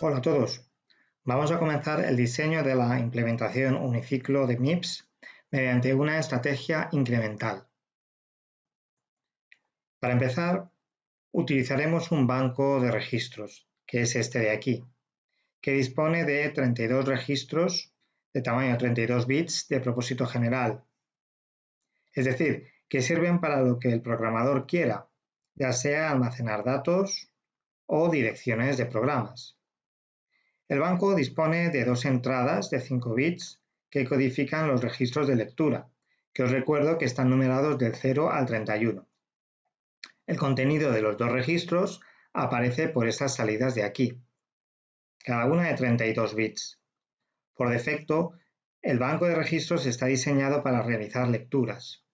Hola a todos. Vamos a comenzar el diseño de la implementación uniciclo de MIPS mediante una estrategia incremental. Para empezar, utilizaremos un banco de registros, que es este de aquí, que dispone de 32 registros de tamaño 32 bits de propósito general. Es decir, que sirven para lo que el programador quiera, ya sea almacenar datos o direcciones de programas. El banco dispone de dos entradas de 5 bits que codifican los registros de lectura, que os recuerdo que están numerados del 0 al 31. El contenido de los dos registros aparece por estas salidas de aquí, cada una de 32 bits. Por defecto, el banco de registros está diseñado para realizar lecturas.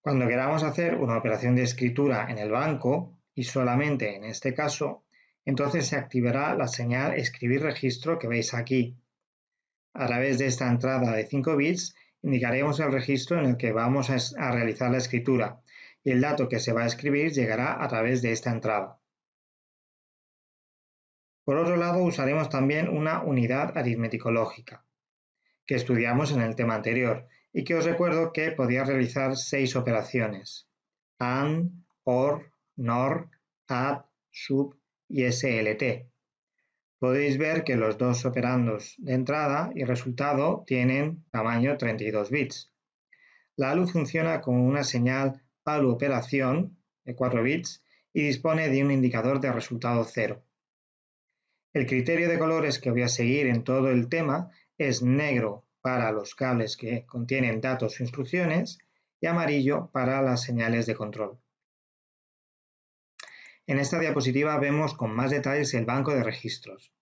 Cuando queramos hacer una operación de escritura en el banco, y solamente en este caso, entonces se activará la señal escribir registro que veis aquí. A través de esta entrada de 5 bits indicaremos el registro en el que vamos a realizar la escritura y el dato que se va a escribir llegará a través de esta entrada. Por otro lado, usaremos también una unidad aritmético-lógica, que estudiamos en el tema anterior y que os recuerdo que podía realizar seis operaciones: AND, OR, NOR, ADD, SUB y SLT. Podéis ver que los dos operandos de entrada y resultado tienen tamaño 32 bits. La ALU funciona con una señal ALU operación de 4 bits y dispone de un indicador de resultado 0. El criterio de colores que voy a seguir en todo el tema es negro para los cables que contienen datos o instrucciones y amarillo para las señales de control. En esta diapositiva vemos con más detalles el banco de registros.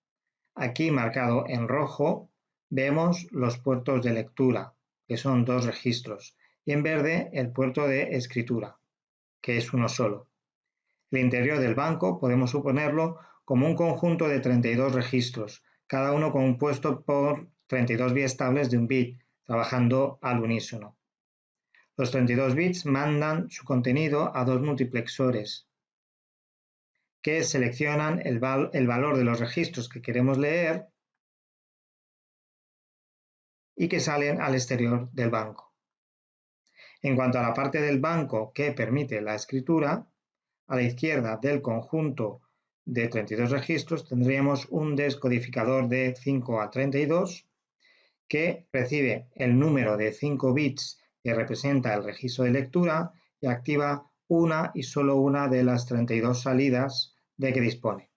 Aquí marcado en rojo vemos los puertos de lectura, que son dos registros, y en verde el puerto de escritura, que es uno solo. El interior del banco podemos suponerlo como un conjunto de 32 registros, cada uno compuesto por 32 biestables de un bit, trabajando al unísono. Los 32 bits mandan su contenido a dos multiplexores, que seleccionan el, valor de los registros que queremos leer y que salen al exterior del banco. En cuanto a la parte del banco que permite la escritura, a la izquierda del conjunto de 32 registros tendríamos un descodificador de 5 a 32 que recibe el número de 5 bits que representa el registro de lectura y activa una y solo una de las 32 salidas de que dispone.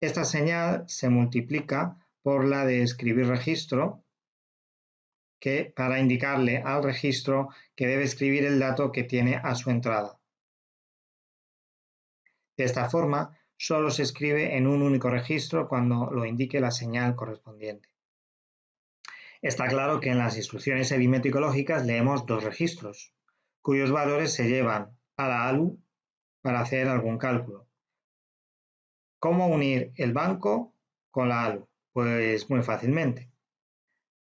Esta señal se multiplica por la de escribir registro, que para indicarle al registro que debe escribir el dato que tiene a su entrada. De esta forma, solo se escribe en un único registro cuando lo indique la señal correspondiente. Está claro que en las instrucciones aritmético-lógicas leemos dos registros, cuyos valores se llevan a la ALU para hacer algún cálculo. ¿Cómo unir el banco con la ALU? Pues muy fácilmente.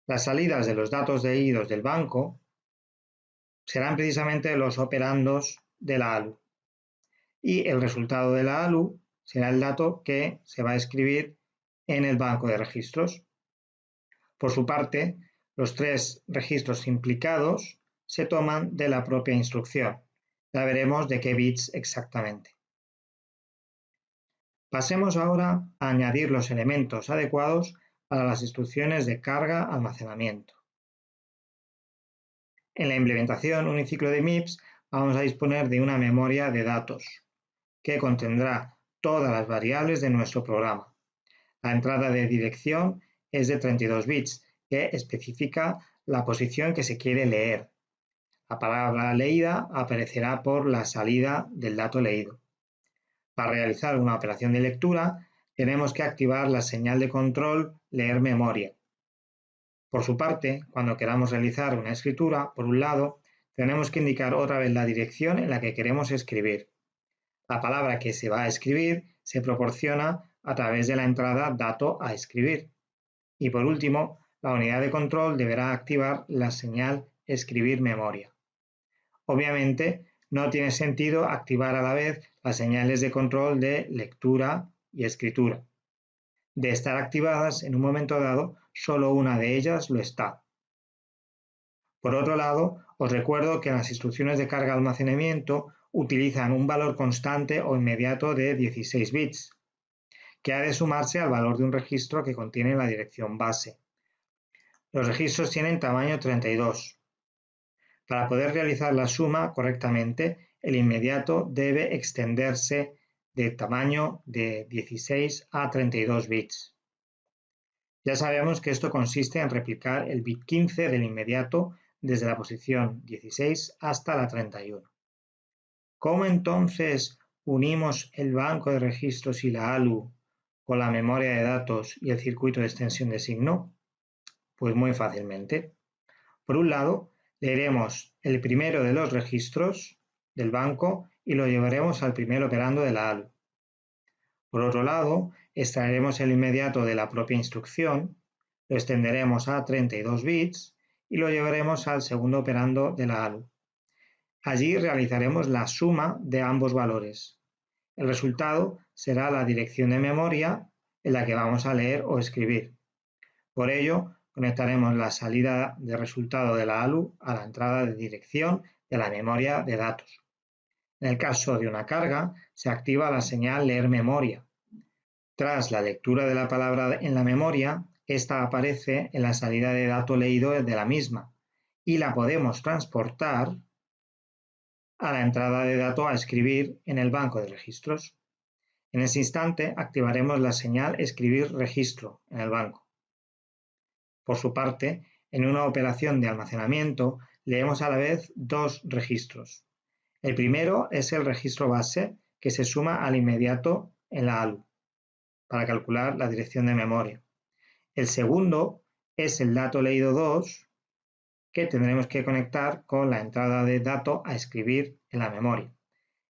Las salidas de los datos de leídos del banco serán precisamente los operandos de la ALU. Y el resultado de la ALU será el dato que se va a escribir en el banco de registros. Por su parte, los tres registros implicados se toman de la propia instrucción. Ya veremos de qué bits exactamente. Pasemos ahora a añadir los elementos adecuados para las instrucciones de carga-almacenamiento. En la implementación uniciclo de MIPS vamos a disponer de una memoria de datos que contendrá todas las variables de nuestro programa. La entrada de dirección es de 32 bits que especifica la posición que se quiere leer. La palabra leída aparecerá por la salida del dato leído. Para realizar una operación de lectura, tenemos que activar la señal de control leer memoria. Por su parte, cuando queramos realizar una escritura, por un lado, tenemos que indicar otra vez la dirección en la que queremos escribir. La palabra que se va a escribir se proporciona a través de la entrada dato a escribir. Y por último, la unidad de control deberá activar la señal escribir memoria. Obviamente, no tiene sentido activar a la vez las señales de control de lectura y escritura. De estar activadas en un momento dado, solo una de ellas lo está. Por otro lado, os recuerdo que las instrucciones de carga-almacenamiento utilizan un valor constante o inmediato de 16 bits, que ha de sumarse al valor de un registro que contiene la dirección base. Los registros tienen tamaño 32. Para poder realizar la suma correctamente, el inmediato debe extenderse de tamaño de 16 a 32 bits. Ya sabemos que esto consiste en replicar el bit 15 del inmediato desde la posición 16 hasta la 31. ¿Cómo entonces unimos el banco de registros y la ALU con la memoria de datos y el circuito de extensión de signo? Pues muy fácilmente. Por un lado, leeremos el primero de los registros del banco y lo llevaremos al primer operando de la ALU. Por otro lado, extraeremos el inmediato de la propia instrucción, lo extenderemos a 32 bits y lo llevaremos al segundo operando de la ALU. Allí realizaremos la suma de ambos valores. El resultado será la dirección de memoria en la que vamos a leer o escribir. Por ello, conectaremos la salida de resultado de la ALU a la entrada de dirección de la memoria de datos. En el caso de una carga, se activa la señal leer memoria. Tras la lectura de la palabra en la memoria, esta aparece en la salida de dato leído de la misma y la podemos transportar a la entrada de dato a escribir en el banco de registros. En ese instante activaremos la señal escribir registro en el banco. Por su parte, en una operación de almacenamiento leemos a la vez dos registros. El primero es el registro base que se suma al inmediato en la ALU para calcular la dirección de memoria. El segundo es el dato leído 2 que tendremos que conectar con la entrada de dato a escribir en la memoria.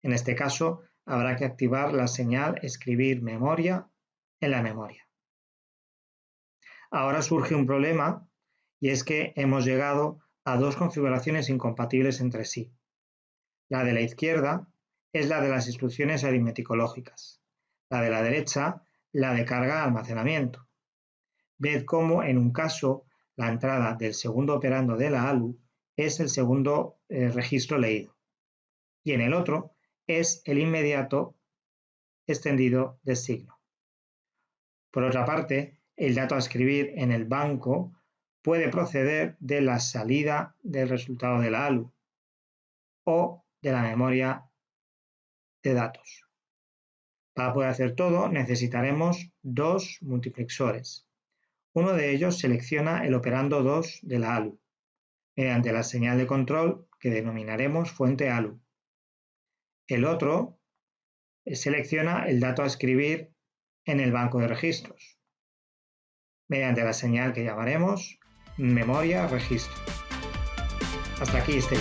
En este caso, habrá que activar la señal escribir memoria en la memoria. Ahora surge un problema y es que hemos llegado a dos configuraciones incompatibles entre sí. La de la izquierda es la de las instrucciones aritmético-lógicas. La de la derecha, la de carga-almacenamiento. Ved cómo en un caso la entrada del segundo operando de la ALU es el segundo eh, registro leído y en el otro es el inmediato extendido de signo. Por otra parte, el dato a escribir en el banco puede proceder de la salida del resultado de la ALU o de la memoria de datos. Para poder hacer todo necesitaremos dos multiplexores. Uno de ellos selecciona el operando 2 de la ALU, mediante la señal de control que denominaremos fuente ALU. El otro selecciona el dato a escribir en el banco de registros, mediante la señal que llamaremos memoria registro. Hasta aquí este.